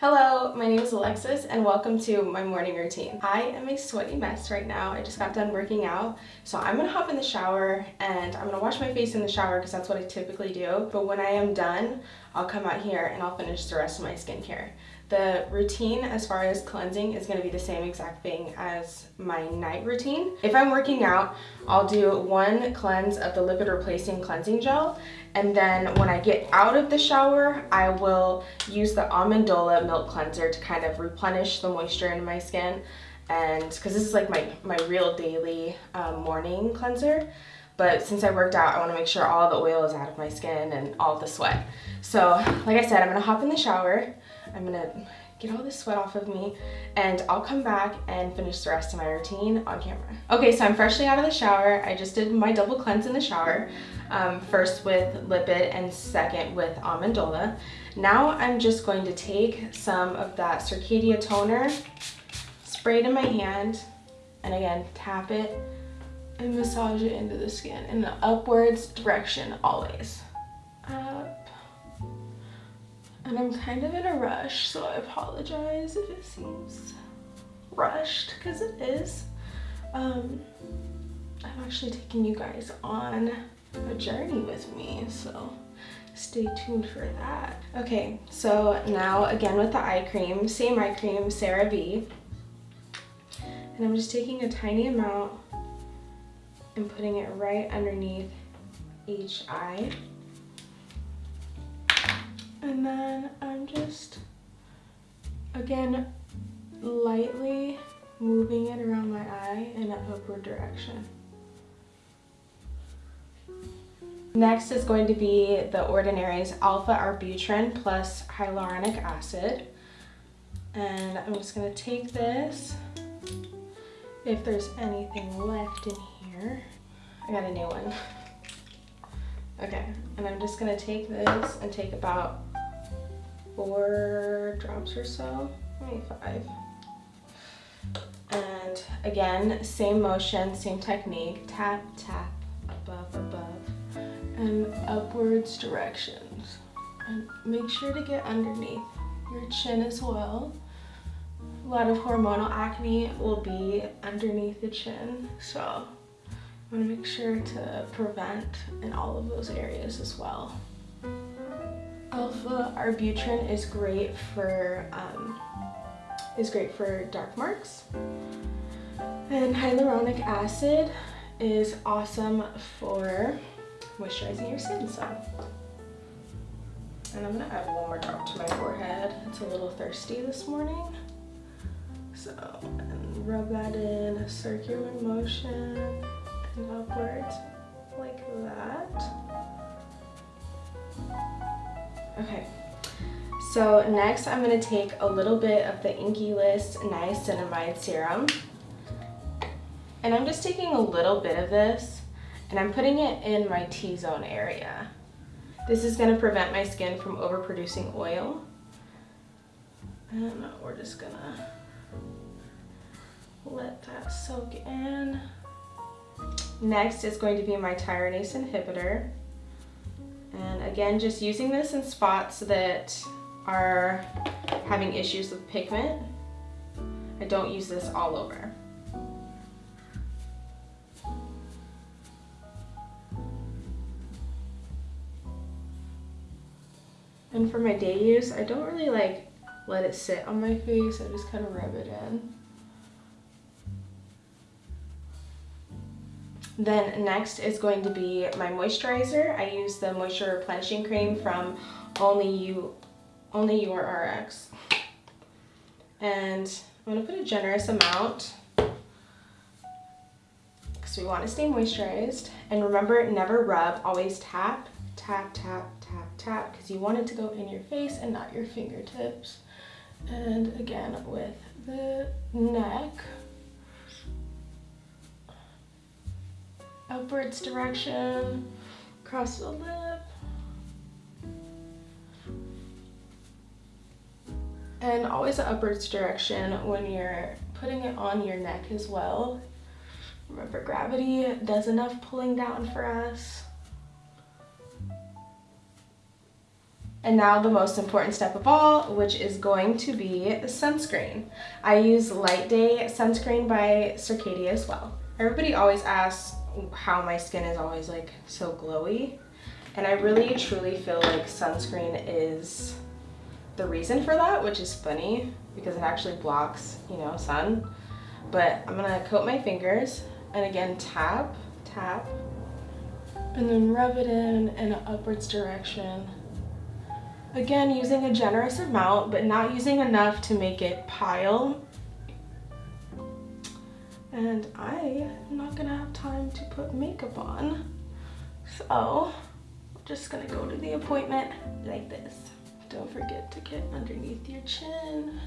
Hello, my name is Alexis and welcome to my morning routine. I am a sweaty mess right now. I just got done working out. So I'm gonna hop in the shower and I'm gonna wash my face in the shower because that's what I typically do. But when I am done, I'll come out here and I'll finish the rest of my skincare. The routine as far as cleansing is going to be the same exact thing as my night routine. If I'm working out, I'll do one cleanse of the lipid replacing cleansing gel and then when I get out of the shower, I will use the Amandola milk cleanser to kind of replenish the moisture in my skin and because this is like my, my real daily um, morning cleanser but since I worked out, I wanna make sure all the oil is out of my skin and all the sweat. So like I said, I'm gonna hop in the shower. I'm gonna get all this sweat off of me and I'll come back and finish the rest of my routine on camera. Okay, so I'm freshly out of the shower. I just did my double cleanse in the shower. Um, first with Lipid and second with Amandola. Now I'm just going to take some of that Circadia toner, spray it in my hand, and again, tap it and massage it into the skin in the upwards direction always. Up. And I'm kind of in a rush, so I apologize if it seems rushed, because it is. Um, I'm actually taking you guys on a journey with me, so stay tuned for that. Okay, so now again with the eye cream, same eye cream, CeraVe. And I'm just taking a tiny amount and putting it right underneath each eye. And then I'm just, again, lightly moving it around my eye in an upward direction. Next is going to be the Ordinary's Alpha Arbutin plus hyaluronic acid. And I'm just gonna take this, if there's anything left in I got a new one. Okay, and I'm just gonna take this and take about four drops or so, maybe five. And again, same motion, same technique, tap, tap, above, above, and upwards directions. And make sure to get underneath your chin as well. A lot of hormonal acne will be underneath the chin, so I want to make sure to prevent in all of those areas as well. Alpha arbutin is great for um, is great for dark marks. And hyaluronic acid is awesome for moisturizing your skin. So, and I'm gonna add one more drop to my forehead. It's a little thirsty this morning. So, and rub that in a circular motion upwards like that. Okay, so next I'm going to take a little bit of the Inkey List Niacinamide Serum. And I'm just taking a little bit of this and I'm putting it in my T-zone area. This is going to prevent my skin from overproducing oil. And we're just going to let that soak in. Next is going to be my tyrosinase inhibitor. And again, just using this in spots that are having issues with pigment. I don't use this all over. And for my day use, I don't really like let it sit on my face. I just kind of rub it in. Then next is going to be my moisturizer. I use the Moisture Replenishing Cream from Only You, Only Your RX. And I'm gonna put a generous amount because we want to stay moisturized. And remember, never rub, always tap, tap, tap, tap, tap, because you want it to go in your face and not your fingertips. And again, with the neck, upwards direction, across the lip. And always upwards direction when you're putting it on your neck as well. Remember, gravity does enough pulling down for us. And now the most important step of all, which is going to be sunscreen. I use Light Day sunscreen by Circadia as well. Everybody always asks how my skin is always like so glowy. And I really truly feel like sunscreen is the reason for that, which is funny because it actually blocks, you know, sun. But I'm gonna coat my fingers and again tap, tap, and then rub it in in an upwards direction. Again, using a generous amount, but not using enough to make it pile. And I am not gonna have time to put makeup on. So, I'm just gonna go to the appointment like this. Don't forget to get underneath your chin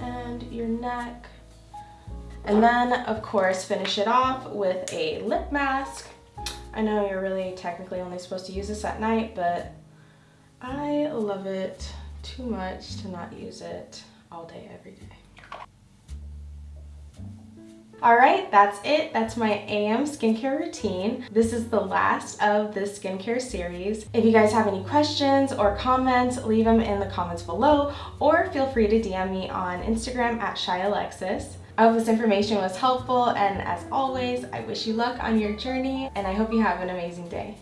and your neck. And then, of course, finish it off with a lip mask. I know you're really technically only supposed to use this at night, but I love it too much to not use it all day, every day. All right, that's it. That's my AM skincare routine. This is the last of the skincare series. If you guys have any questions or comments, leave them in the comments below or feel free to DM me on Instagram at ShyAlexis. I hope this information was helpful and as always, I wish you luck on your journey and I hope you have an amazing day.